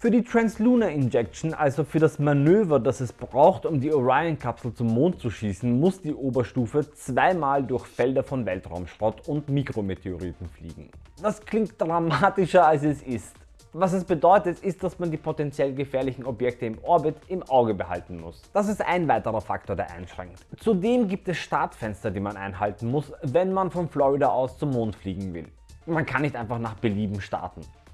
Für die Translunar Injection, also für das Manöver das es braucht um die Orion Kapsel zum Mond zu schießen, muss die Oberstufe zweimal durch Felder von Weltraumschrott und Mikrometeoriten fliegen. Das klingt dramatischer als es ist. Was es bedeutet ist, dass man die potenziell gefährlichen Objekte im Orbit im Auge behalten muss. Das ist ein weiterer Faktor der einschränkt. Zudem gibt es Startfenster die man einhalten muss, wenn man von Florida aus zum Mond fliegen will. Man kann nicht einfach nach Belieben starten.